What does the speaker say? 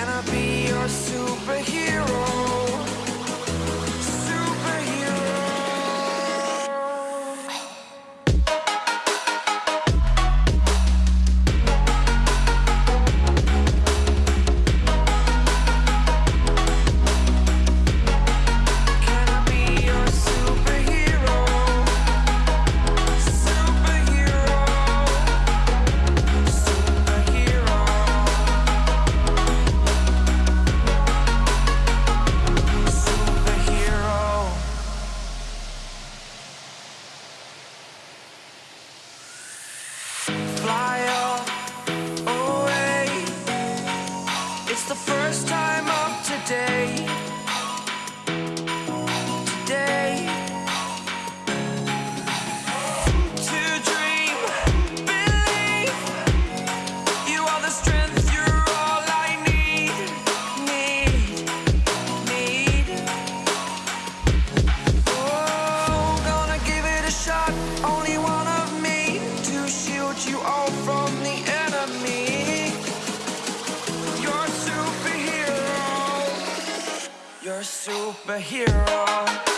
Can I be your superhero? you all from the enemy. You're a superhero. You're a superhero.